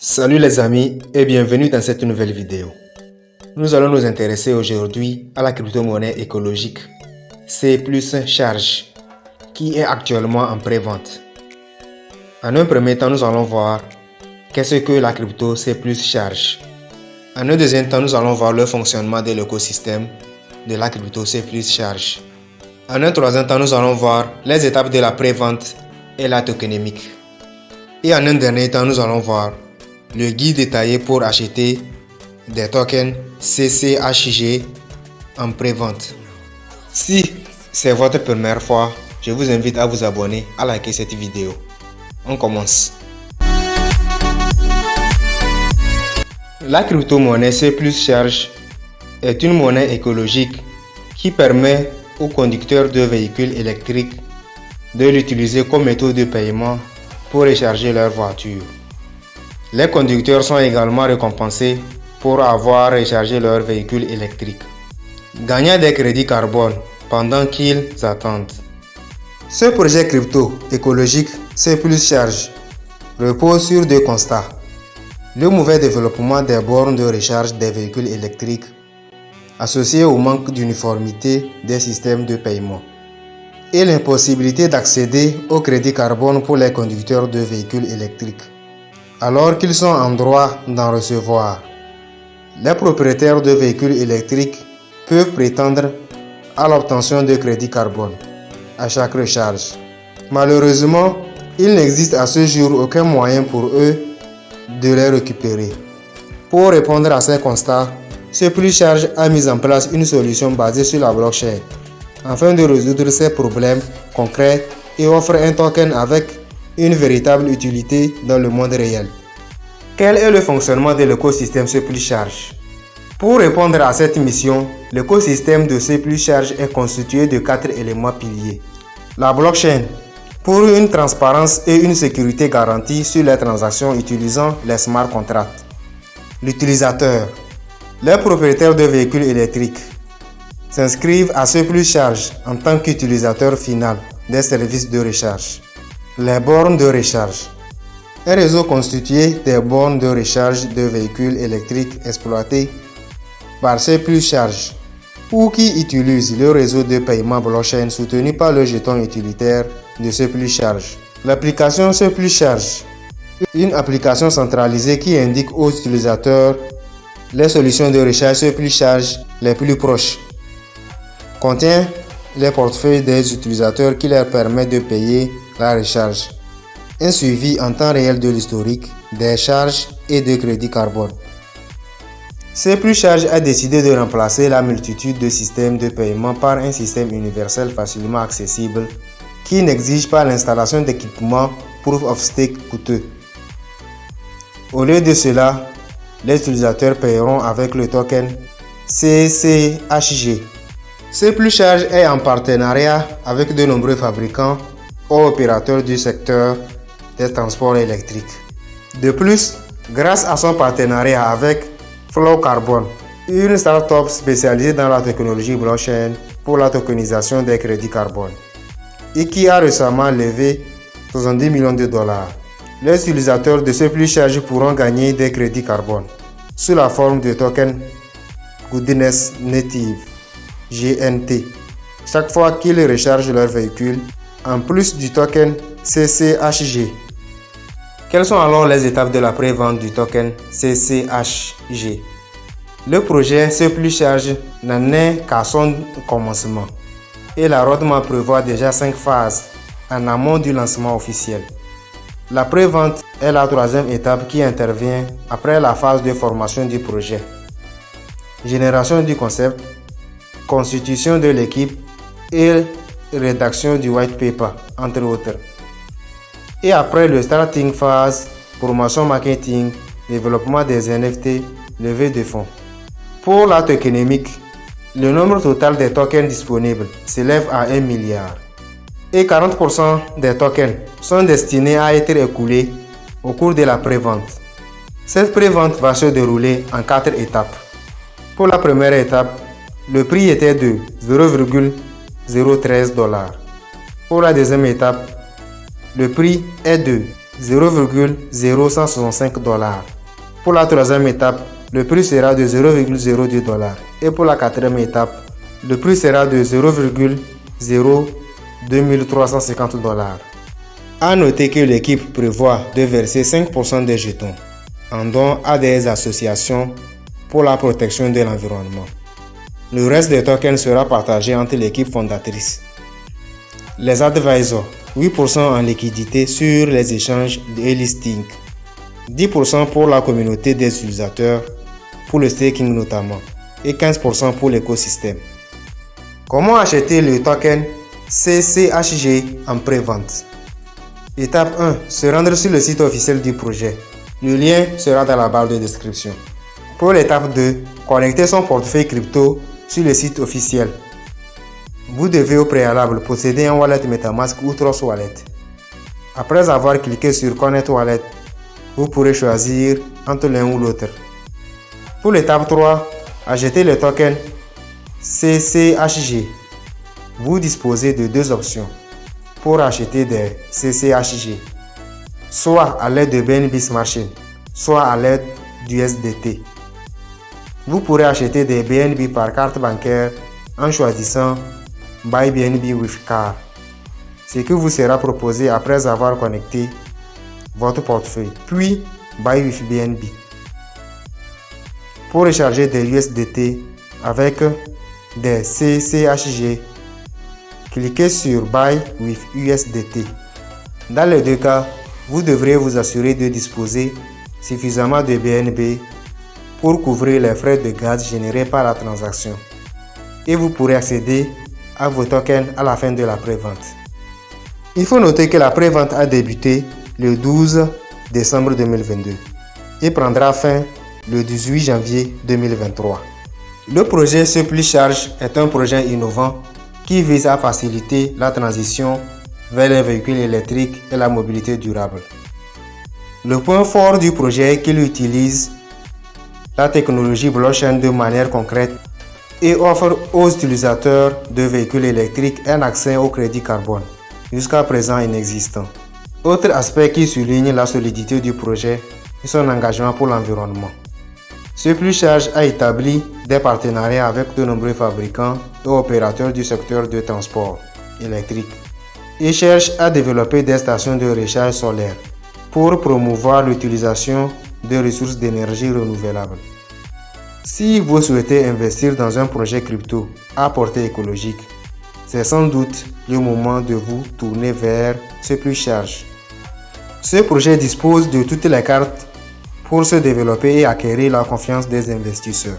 Salut les amis et bienvenue dans cette nouvelle vidéo. Nous allons nous intéresser aujourd'hui à la crypto-monnaie écologique C Charge qui est actuellement en pré-vente. En un premier temps, nous allons voir qu'est-ce que la crypto C Charge. En un deuxième temps, nous allons voir le fonctionnement de l'écosystème de la crypto C Charge. En un troisième temps, nous allons voir les étapes de la pré-vente et la tokenomique. Et en un dernier temps, nous allons voir le guide détaillé pour acheter des tokens CCHG en pré-vente. Si c'est votre première fois, je vous invite à vous abonner, à liker cette vidéo. On commence. La crypto-monnaie C Charge est une monnaie écologique qui permet aux conducteurs de véhicules électriques de l'utiliser comme méthode de paiement pour recharger leur voiture. Les conducteurs sont également récompensés pour avoir rechargé leur véhicule électrique, gagnant des crédits carbone pendant qu'ils attendent. Ce projet crypto écologique C Charge repose sur deux constats. Le mauvais développement des bornes de recharge des véhicules électriques associé au manque d'uniformité des systèmes de paiement et l'impossibilité d'accéder au crédit carbone pour les conducteurs de véhicules électriques alors qu'ils sont en droit d'en recevoir. Les propriétaires de véhicules électriques peuvent prétendre à l'obtention de crédit carbone à chaque recharge. Malheureusement, il n'existe à ce jour aucun moyen pour eux de les récupérer. Pour répondre à ces constats, ce Charge a mis en place une solution basée sur la blockchain afin de résoudre ces problèmes concrets et offre un token avec une véritable utilité dans le monde réel. Quel est le fonctionnement de l'écosystème C Charge? Pour répondre à cette mission, l'écosystème de C Charge est constitué de quatre éléments piliers. La blockchain, pour une transparence et une sécurité garantie sur les transactions utilisant les smart contracts. L'utilisateur, les propriétaires de véhicules électriques s'inscrivent à ce charge en tant qu'utilisateur final des services de recharge. Les bornes de recharge. Un réseau constitué des bornes de recharge de véhicules électriques exploités par ces plus charges ou qui utilisent le réseau de paiement blockchain soutenu par le jeton utilitaire de ce plus charge. L'application ce plus charge, une application centralisée qui indique aux utilisateurs les solutions de recharge ce plus charge les plus proches, contient les portefeuilles des utilisateurs qui leur permet de payer la recharge, un suivi en temps réel de l'historique des charges et de crédit carbone. C Charge a décidé de remplacer la multitude de systèmes de paiement par un système universel facilement accessible qui n'exige pas l'installation d'équipements Proof of Stake coûteux. Au lieu de cela, les utilisateurs paieront avec le token CCHG. C Charge est en partenariat avec de nombreux fabricants opérateur du secteur des transports électriques. De plus, grâce à son partenariat avec Flow Carbon, une start-up spécialisée dans la technologie blockchain pour la tokenisation des crédits carbone et qui a récemment levé 70 millions de dollars. Les utilisateurs de ce plus charge pourront gagner des crédits carbone sous la forme de tokens Goodness Native GNT chaque fois qu'ils rechargent leur véhicule en plus du token CCHG. Quelles sont alors les étapes de la pré-vente du token CCHG Le projet C Charge n'en est qu'à son commencement et la roadmap prévoit déjà 5 phases en amont du lancement officiel. La pré-vente est la troisième étape qui intervient après la phase de formation du projet. Génération du concept, constitution de l'équipe et rédaction du white paper, entre autres. Et après le starting phase, promotion marketing, développement des NFT, levée de fonds. Pour la tokenomique, le nombre total des tokens disponibles s'élève à 1 milliard. Et 40% des tokens sont destinés à être écoulés au cours de la pré-vente. Cette pré-vente va se dérouler en 4 étapes. Pour la première étape, le prix était de 0,5 0,13 dollars. Pour la deuxième étape, le prix est de 0,0165 dollars. Pour la troisième étape, le prix sera de 0,02 dollars. Et pour la quatrième étape, le prix sera de 0,02350 dollars. A noter que l'équipe prévoit de verser 5% des jetons en don à des associations pour la protection de l'environnement. Le reste des tokens sera partagé entre l'équipe fondatrice. Les advisors, 8% en liquidité sur les échanges et listings, 10% pour la communauté des utilisateurs, pour le staking notamment, et 15% pour l'écosystème. Comment acheter le token CCHG en pré-vente? Étape 1. Se rendre sur le site officiel du projet. Le lien sera dans la barre de description. Pour l'étape 2, connecter son portefeuille crypto sur le site officiel. Vous devez au préalable posséder un wallet MetaMask ou Trust Wallet. Après avoir cliqué sur Connect Wallet, vous pourrez choisir entre l'un ou l'autre. Pour l'étape 3, acheter le token CCHG. Vous disposez de deux options pour acheter des CCHG, soit à l'aide de BNB Smart soit à l'aide du SDT. Vous pourrez acheter des BNB par carte bancaire en choisissant Buy BNB with Card, ce qui vous sera proposé après avoir connecté votre portefeuille, puis Buy with BNB. Pour recharger des USDT avec des CCHG cliquez sur Buy with USDT. Dans les deux cas, vous devrez vous assurer de disposer suffisamment de BNB pour couvrir les frais de gaz générés par la transaction. Et vous pourrez accéder à vos tokens à la fin de la prévente. Il faut noter que la prévente a débuté le 12 décembre 2022 et prendra fin le 18 janvier 2023. Le projet Supply Charge est un projet innovant qui vise à faciliter la transition vers les véhicules électriques et la mobilité durable. Le point fort du projet est qu'il utilise la technologie blockchain de manière concrète et offre aux utilisateurs de véhicules électriques un accès au crédit carbone, jusqu'à présent inexistant. Autre aspect qui souligne la solidité du projet est son engagement pour l'environnement. Ce plus charge a établi des partenariats avec de nombreux fabricants et opérateurs du secteur de transport électrique et cherche à développer des stations de recharge solaire pour promouvoir l'utilisation de ressources d'énergie renouvelables. Si vous souhaitez investir dans un projet crypto à portée écologique, c'est sans doute le moment de vous tourner vers ce plus charge. Ce projet dispose de toutes les cartes pour se développer et acquérir la confiance des investisseurs.